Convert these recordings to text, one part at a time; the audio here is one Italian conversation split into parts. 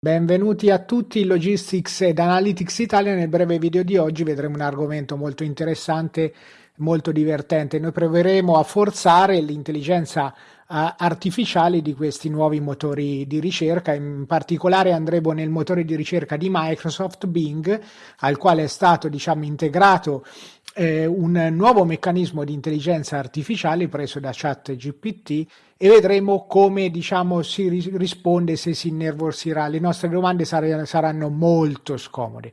Benvenuti a tutti in Logistics ed Analytics Italia. Nel breve video di oggi vedremo un argomento molto interessante, molto divertente. Noi proveremo a forzare l'intelligenza uh, artificiale di questi nuovi motori di ricerca. In particolare andremo nel motore di ricerca di Microsoft Bing, al quale è stato diciamo, integrato eh, un nuovo meccanismo di intelligenza artificiale preso da ChatGPT e vedremo come diciamo, si ris- risponde se si innervosirà. Le nostre domande sar- saranno molto scomode.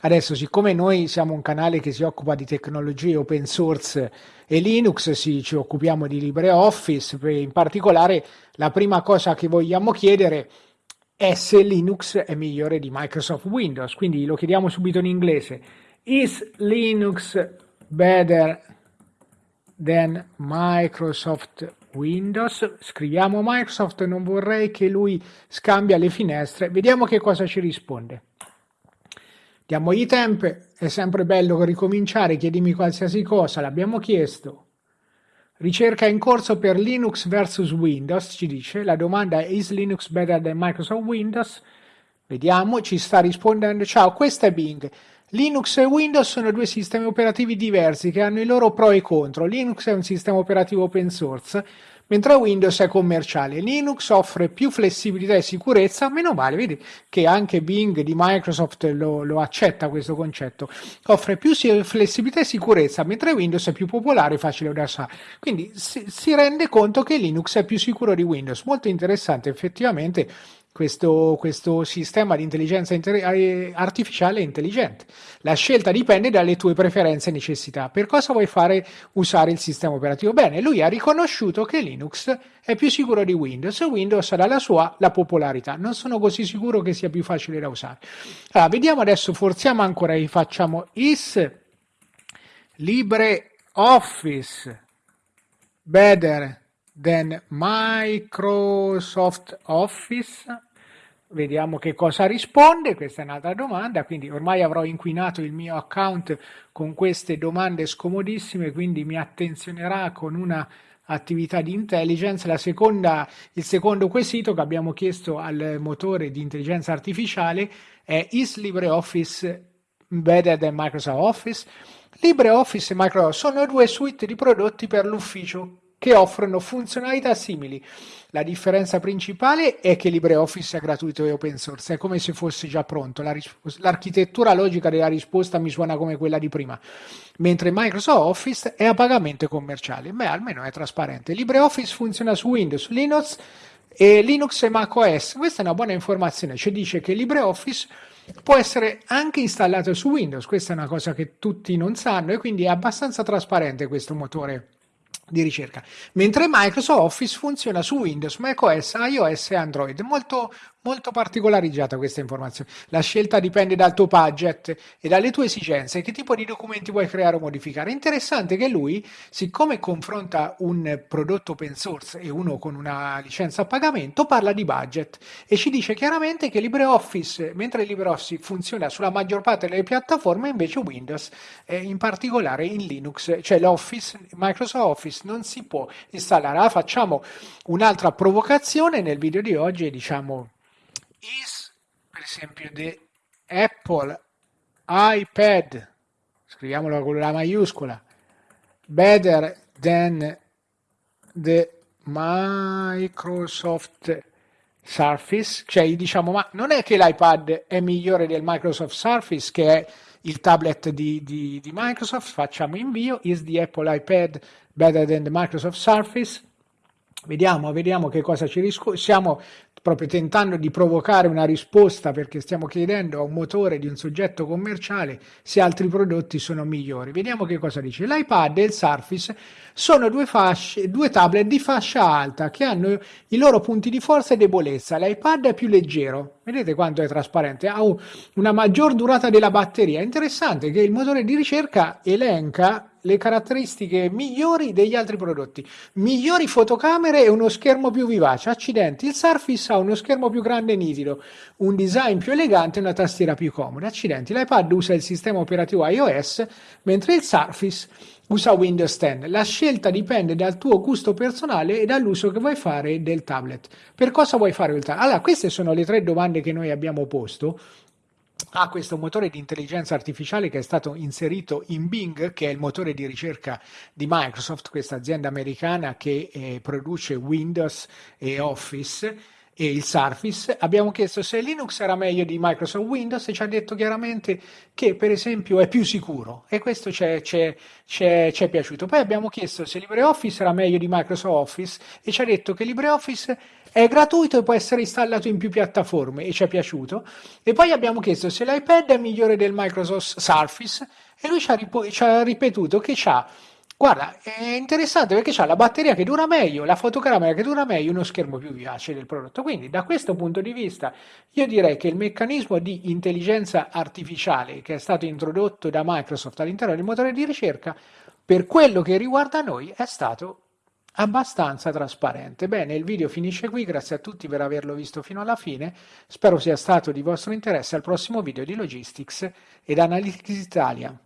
Adesso, siccome noi siamo un canale che si occupa di tecnologie open source e Linux, sì, ci occupiamo di LibreOffice, in particolare la prima cosa che vogliamo chiedere è se Linux è migliore di Microsoft Windows. Quindi lo chiediamo subito in inglese. Is Linux better than Microsoft Windows. Scriviamo Microsoft, non vorrei che lui scambia le finestre. Vediamo che cosa ci risponde. Diamogli tempo, è sempre bello ricominciare, chiedimi qualsiasi cosa, l'abbiamo chiesto. Ricerca in corso per Linux versus Windows, ci dice, la domanda è is Linux better than Microsoft Windows? Vediamo, ci sta rispondendo, ciao, questa è Bing. Linux e Windows sono due sistemi operativi diversi che hanno i loro pro e contro. Linux è un sistema operativo open source, mentre Windows è commerciale. Linux offre più flessibilità e sicurezza, meno male, vedi che anche Bing di Microsoft lo, lo accetta questo concetto. Offre più flessibilità e sicurezza, mentre Windows è più popolare e facile da usare. Quindi si, si rende conto che Linux è più sicuro di Windows. Molto interessante, effettivamente questo, questo, sistema di intelligenza eh, artificiale intelligente. La scelta dipende dalle tue preferenze e necessità. Per cosa vuoi fare usare il sistema operativo? Bene, lui ha riconosciuto che Linux è più sicuro di Windows e Windows ha dalla sua la popolarità. Non sono così sicuro che sia più facile da usare. Allora, vediamo adesso, forziamo ancora e facciamo is LibreOffice better than Microsoft Office Vediamo che cosa risponde, questa è un'altra domanda, quindi ormai avrò inquinato il mio account con queste domande scomodissime, quindi mi attenzionerà con una attività di intelligence. La seconda, il secondo quesito che abbiamo chiesto al motore di intelligenza artificiale è is LibreOffice better than Microsoft Office? LibreOffice e Microsoft sono due suite di prodotti per l'ufficio che offrono funzionalità simili. La differenza principale è che LibreOffice è gratuito e open source, è come se fosse già pronto. La risp- l'architettura logica della risposta mi suona come quella di prima, mentre Microsoft Office è a pagamento commerciale. Beh, almeno è trasparente. LibreOffice funziona su Windows, Linux e Linux e macOS. Questa è una buona informazione, ci dice che LibreOffice può essere anche installato su Windows, questa è una cosa che tutti non sanno e quindi è abbastanza trasparente questo motore di ricerca, mentre Microsoft Office funziona su Windows, macOS, iOS e Android. Molto, molto particolarizzata questa informazione. La scelta dipende dal tuo budget e dalle tue esigenze, che tipo di documenti vuoi creare o modificare. Interessante che lui, siccome confronta un prodotto open source e uno con una licenza a pagamento, parla di budget e ci dice chiaramente che LibreOffice, mentre LibreOffice funziona sulla maggior parte delle piattaforme, invece Windows, eh, in particolare in Linux, cioè l'Office, Microsoft Office Office non si può installare. Allora facciamo un'altra provocazione nel video di oggi e diciamo is per esempio the Apple iPad, scriviamolo con la maiuscola, better than the Microsoft Surface, cioè diciamo ma non è che l'iPad è migliore del Microsoft Surface che è il tablet di, di, di Microsoft, facciamo invio, is the Apple iPad better than the Microsoft Surface, Vediamo, vediamo che cosa ci riscontra. Stiamo proprio tentando di provocare una risposta perché stiamo chiedendo a un motore di un soggetto commerciale se altri prodotti sono migliori. Vediamo che cosa dice. L'iPad e il Surface sono due, fasce, due tablet di fascia alta che hanno i loro punti di forza e debolezza. L'iPad è più leggero, vedete quanto è trasparente, ha una maggior durata della batteria. È interessante che il motore di ricerca elenca le caratteristiche migliori degli altri prodotti. Migliori fotocamere e uno schermo più vivace. Accidenti, il Surface ha uno schermo più grande e nitido, un design più elegante e una tastiera più comoda. Accidenti, l'iPad usa il sistema operativo iOS, mentre il Surface usa Windows 10. La scelta dipende dal tuo gusto personale e dall'uso che vuoi fare del tablet. Per cosa vuoi fare il tablet? Allora, queste sono le tre domande che noi abbiamo posto a questo motore di intelligenza artificiale che è stato inserito in Bing, che è il motore di ricerca di Microsoft, questa azienda americana che eh, produce Windows e Office e il Surface, abbiamo chiesto se Linux era meglio di Microsoft Windows e ci ha detto chiaramente che per esempio è più sicuro e questo ci è piaciuto. Poi abbiamo chiesto se LibreOffice era meglio di Microsoft Office e ci ha detto che LibreOffice è gratuito e può essere installato in più piattaforme e ci è piaciuto. E poi abbiamo chiesto se l'iPad è migliore del Microsoft Surface e lui ci ha, ci ha ripetuto che c'ha Guarda, è interessante perché c'ha la batteria che dura meglio, la fotocamera che dura meglio, uno schermo più vivace del prodotto. Quindi, da questo punto di vista, io direi che il meccanismo di intelligenza artificiale che è stato introdotto da Microsoft all'interno del motore di ricerca, per quello che riguarda noi, è stato abbastanza trasparente. Bene, il video finisce qui, grazie a tutti per averlo visto fino alla fine, spero sia stato di vostro interesse al prossimo video di Logistics ed Analytics Italia.